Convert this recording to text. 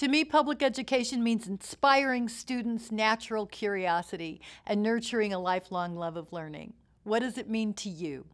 To me, public education means inspiring students' natural curiosity and nurturing a lifelong love of learning. What does it mean to you?